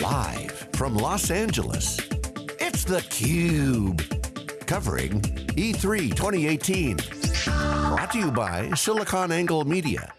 Live from Los Angeles, it's theCUBE. Covering E3 2018. Brought to you by SiliconANGLE Media.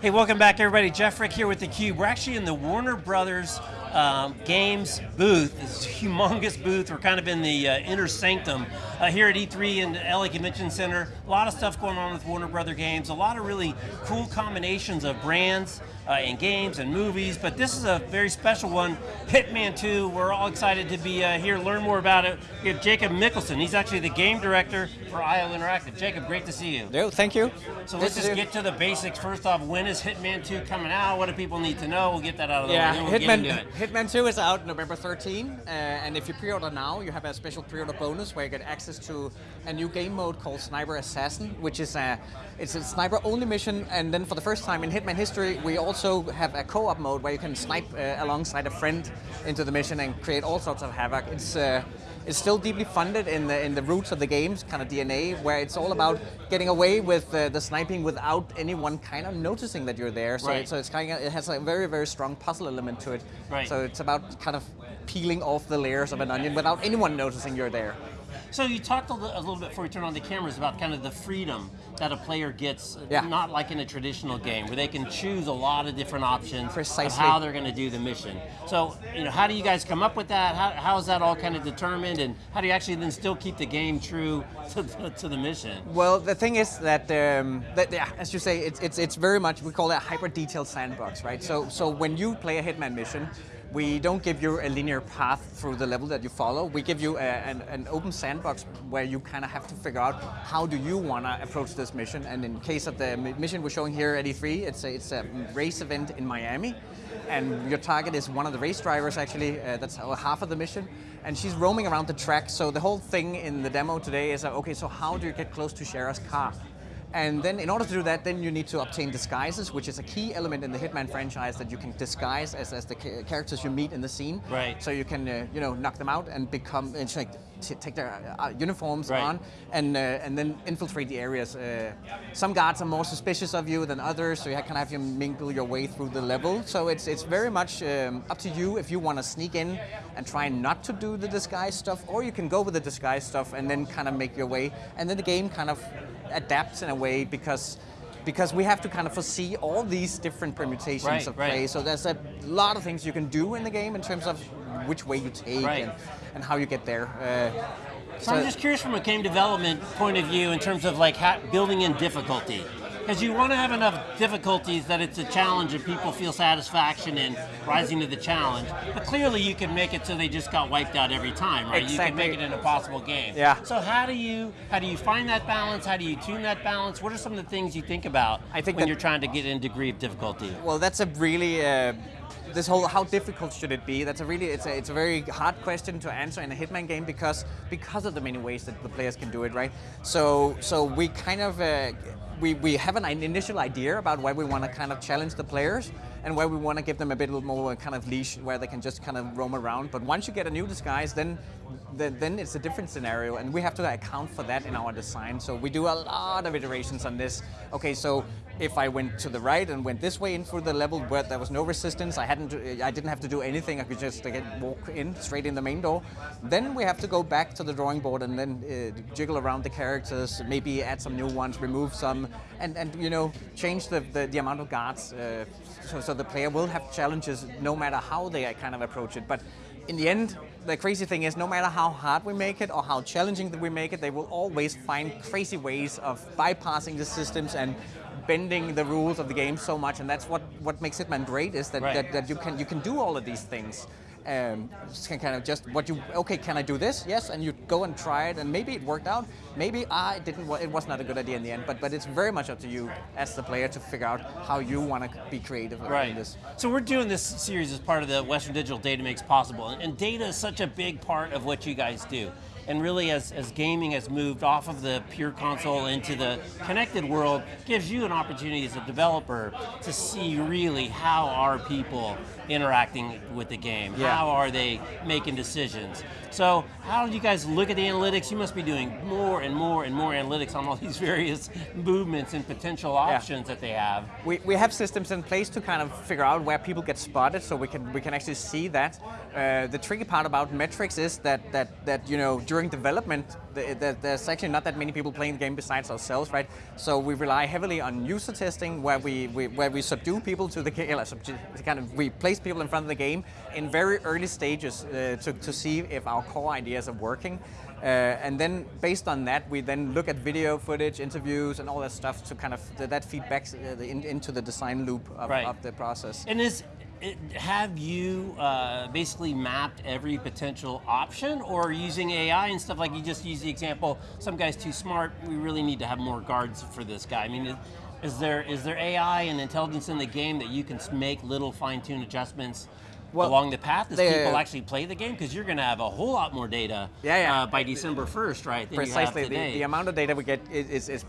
Hey, welcome back everybody. Jeff Frick here with theCUBE. We're actually in the Warner Brothers um, Games booth, this humongous booth. We're kind of in the uh, inner sanctum uh, here at E3 in the LA Convention Center. A lot of stuff going on with Warner Brother Games, a lot of really cool combinations of brands uh, and games and movies, but this is a very special one, Hitman 2. We're all excited to be uh, here, learn more about it. We have Jacob Mikkelsen, he's actually the game director for IO Interactive. Jacob, great to see you. Thank you. So let's just get to the basics. First off, when is Hitman 2 coming out? What do people need to know? We'll get that out of the yeah, way. We'll Hitman, Hitman 2 is out November 13, uh, and if you pre-order now, you have a special pre-order bonus where you get access to a new game mode called Sniper Assassin, which is a, it's a sniper-only mission, and then for the first time in Hitman history, we also have a co-op mode where you can snipe uh, alongside a friend into the mission and create all sorts of havoc. It's uh, it's still deeply funded in the in the roots of the game's kind of DNA, where it's all about getting away with uh, the sniping without anyone kind of noticing that you're there. So, right. it, so it's kind of it has a very very strong puzzle element to it. Right. So it's about kind of peeling off the layers of an onion without anyone noticing you're there. So you talked a, a little bit before we turn on the cameras about kind of the freedom that a player gets, yeah. not like in a traditional game, where they can choose a lot of different options Precisely. of how they're going to do the mission. So, you know, how do you guys come up with that? How, how is that all kind of determined, and how do you actually then still keep the game true to the, to the mission? Well, the thing is that, um, that yeah, as you say, it's, it's, it's very much, we call it a hyper-detailed sandbox, right? So, so when you play a Hitman mission, we don't give you a linear path through the level that you follow. We give you a, an, an, open sandbox where you kind of have to figure out how do you want to approach this mission. And in case of the mission we're showing here at E3, it's a, it's a race event in Miami. And your target is one of the race drivers actually, uh, that's half of the mission. And she's roaming around the track. So the whole thing in the demo today is, uh, okay, so how do you get close to Sierra's car? And then in order to do that, then you need to obtain disguises, which is a key element in the Hitman franchise that you can disguise as, as the characters you meet in the scene. Right. So you can, uh, you know, knock them out and become, and take their uh, uniforms right. on and uh, and then infiltrate the areas. Uh, some guards are more suspicious of you than others, so you kind of have to mingle your way through the level. So it's it's very much um, up to you if you want to sneak in and try not to do the disguise stuff, or you can go with the disguise stuff and then kind of make your way. And then the game kind of adapts in a way because because we have to kind of foresee all these different permutations right, of play. Right. So there's a lot of things you can do in the game in terms of which way you take right. and, and, how you get there. Uh, so, so, I'm just curious from a game development point of view in terms of like building in difficulty. Because you want to have enough difficulties that it's a challenge and people feel satisfaction in rising to the challenge. But clearly you can make it so they just got wiped out every time, right? Exactly. You can make it an impossible game. Yeah. So how do you how do you find that balance? How do you tune that balance? What are some of the things you think about I think when you're trying to get in degree of difficulty? Well, that's a really uh, this whole how difficult should it be? That's a really it's a it's a very hard question to answer in a Hitman game because because of the many ways that the players can do it, right? So so we kind of uh, we, we have an initial idea about where we want to kind of challenge the players and where we want to give them a bit more kind of leash where they can just kind of roam around. But once you get a new disguise, then then it's a different scenario and we have to account for that in our design. So we do a lot of iterations on this. Okay, so if I went to the right and went this way in through the level where there was no resistance, I hadn't, I didn't have to do anything. I could just walk in straight in the main door. Then we have to go back to the drawing board and then uh, jiggle around the characters, maybe add some new ones, remove some, and, and you know change the, the, the amount of guards. Uh, so, so the player will have challenges no matter how they kind of approach it. But in the end, the crazy thing is no matter how hard we make it or how challenging we make it, they will always find crazy ways of bypassing the systems and bending the rules of the game so much, and that's what, what makes Hitman great, is that, right. that, that, you, can, you can do all of these things. Um, can kind of just what you okay can I do this? Yes and you go and try it and maybe it worked out. Maybe ah, it didn't it was not a good idea in the end but but it's very much up to you as the player to figure out how you want to be creative right. this. So we're doing this series as part of the Western Digital Data Makes Possible and data is such a big part of what you guys do and really as, as gaming has moved off of the pure console into the connected world, gives you an opportunity as a developer to see really how are people interacting with the game, Yeah. how are they making decisions. So how do you guys look at the analytics? You must be doing more and more and more analytics on all these various movements and potential options that they have. We, we have systems in place to kind of figure out where people get spotted, so we can we can actually see that. Uh, the tricky part about metrics is that that that you know during development, the, the, there's actually not that many people playing the game besides ourselves, right? So we rely heavily on user testing, where we, we where we subdue people to the game, kind of we place people in front of the game in very early stages uh, to to see if our core ideas are working. Uh, and then based on that, we then look at video footage, interviews, and all that stuff to kind of that, that feedbacks uh, the, in, into the design loop of, Right. of the process. And is have you uh, basically mapped every potential option, or using AI and stuff like you just use the example? Some guy's too smart. We really need to have more guards for this guy. I mean, is, is there is there AI and intelligence in the game that you can make little fine-tune adjustments? Well, along the path as they- people actually play the game because you're going to have a whole lot more data Yeah, yeah. Uh, by December 1st, right? Precisely, the, the amount of data we get is, is, is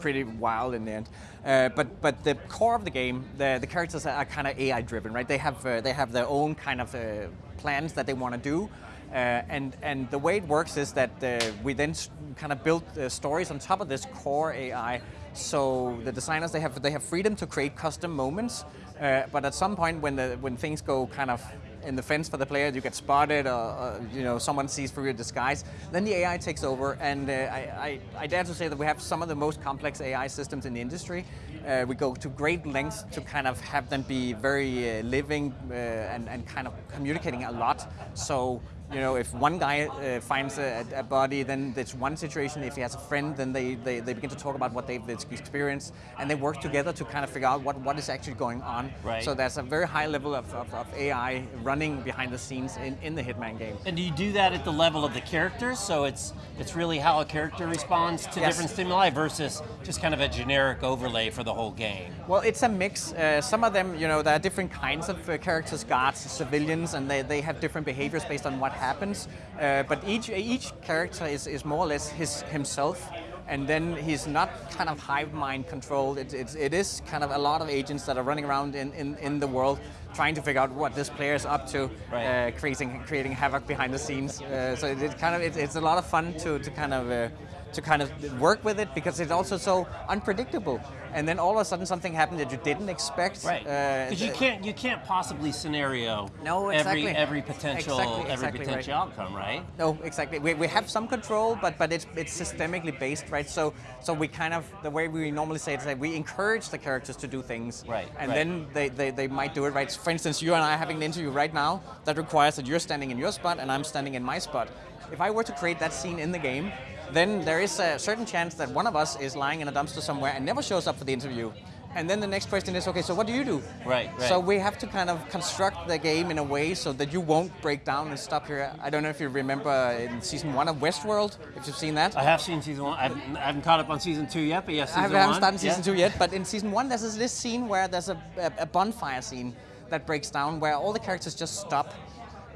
pretty wild in the end. Uh, but but the core of the game, the, the characters are kind of AI driven, right? They have uh, they have their own kind of uh, plans that they want to do. Uh, and and the way it works is that uh, we then kind of build uh, stories on top of this core AI. So the designers they have they have freedom to create custom moments, but at some point when the when things go kind of in the fence for the player, you get spotted, or, or you know someone sees through your disguise. Then the AI takes over, and uh, I, I, I dare to say that we have some of the most complex AI systems in the industry. Uh, we go to great lengths to kind of have them be very uh, living uh, and, and kind of communicating a lot. So you know, if one guy uh, finds a, a body, then it's one situation. If he has a friend, then they, they, they begin to talk about what they've experienced, and they work together to kind of figure out what, what is actually going on. Right. So there's a very high level of, of, of AI running behind the scenes in, in the Hitman game. And do you do that at the level of the characters? So it's it's really how a character responds to Yes. different stimuli versus just kind of a generic overlay for the whole game. Well, it's a mix. Uh, some of them, you know, there are different kinds of uh, characters, guards, civilians, and they, they have different behaviors based on what happens. Uh, but each each character is, is more or less his himself. And then he's not kind of hive mind controlled. It, it's it is kind of a lot of agents that are running around in, in, in the world trying to figure out what this player is up to, Right. uh, creating creating havoc behind the scenes. Uh, so it, it kind of it, it's a lot of fun to, to kind of uh, to kind of work with it because it's also so unpredictable. And then all of a sudden something happened that you didn't expect. Right. Uh, Because you can't you can't possibly scenario No, exactly. every every potential Exactly, every exactly potential right. outcome, right? No, exactly. We, we have some control, but but it's it's systemically based, right? So so we kind of the way we normally say it is that we encourage the characters to do things, Right, And right. then they, they, they might do it right. For instance, you and I are having an interview right now that requires that you're standing in your spot and I'm standing in my spot. If I were to create that scene in the game, then there is a certain chance that one of us is lying in a dumpster somewhere and never shows up for the interview. And then the next question is, okay, so what do you do? Right, right. So we have to kind of construct the game in a way so that you won't break down and stop here. I don't know if you remember in season one of Westworld, if you've seen that. I have seen season one. I've, I haven't caught up on season two yet, but yes, I season haven't, haven't one. started season yeah. two yet, but in season one, there's this, this scene where there's a, a, a bonfire scene that breaks down where all the characters just stop.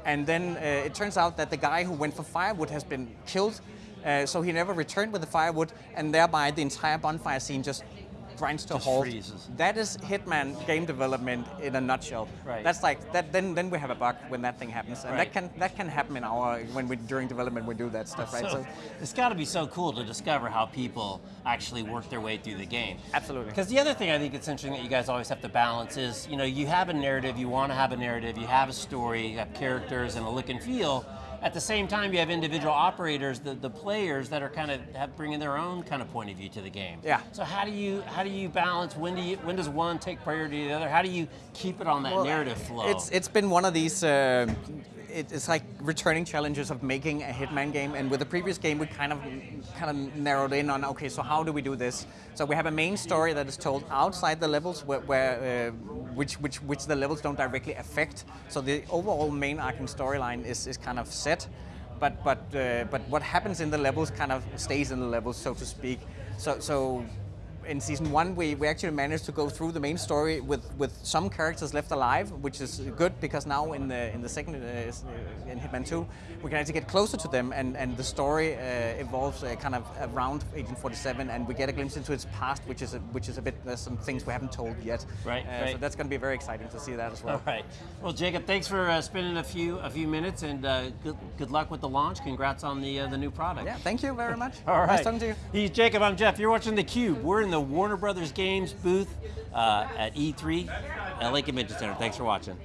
And then uh, it turns out that the guy who went for firewood has been killed, uh, so he never returned with the firewood, and thereby the entire bonfire scene just grinds to a halt. freezes. That is Hitman game development in a nutshell. Right. That's like that. Then then we have a bug when that thing happens, and Right. that can that can happen in our when we during development we do that stuff, right? So, it's got to be so cool to discover how people actually work their way through the game. Absolutely. Because the other thing I think it's interesting that you guys always have to balance is, you know, you have a narrative, you want to have a narrative, you have a story, you have characters and a look and feel. At the same time, you have individual operators, the, the players that are kind of have bringing their own kind of point of view to the game. Yeah. So how do you how do you balance? When do you when does one take priority to the other? How do you keep it on that Well, narrative flow? It's it's been one of these. Uh, it's like returning challenges of making a Hitman game, and with the previous game, we kind of kind of narrowed in on okay, so how do we do this? So we have a main story that is told outside the levels, where, where uh, which which which the levels don't directly affect. So the overall main arcing storyline is is kind of set, but but uh, but what happens in the levels kind of stays in the levels, so to speak. So so in season one, we, we actually managed to go through the main story with, with some characters left alive, which is good because now in the in the second uh, in Hitman 2, we can actually get closer to them, and, and the story uh, evolves uh, kind of around Agent 47, and we get a glimpse into its past, which is a, which is a bit there's some things we haven't told yet. Right, Uh, right. So that's going to be very exciting to see that as well. All right. Well, Jacob, thanks for uh, spending a few a few minutes, and uh, good good luck with the launch. Congrats on the uh, the new product. Yeah, thank you very much. All right. Nice talking to you. He's Jacob. I'm Jeff. You're watching theCUBE. We're in the Warner Brothers Games booth uh, at E3 LA Convention Center. Thanks for watching.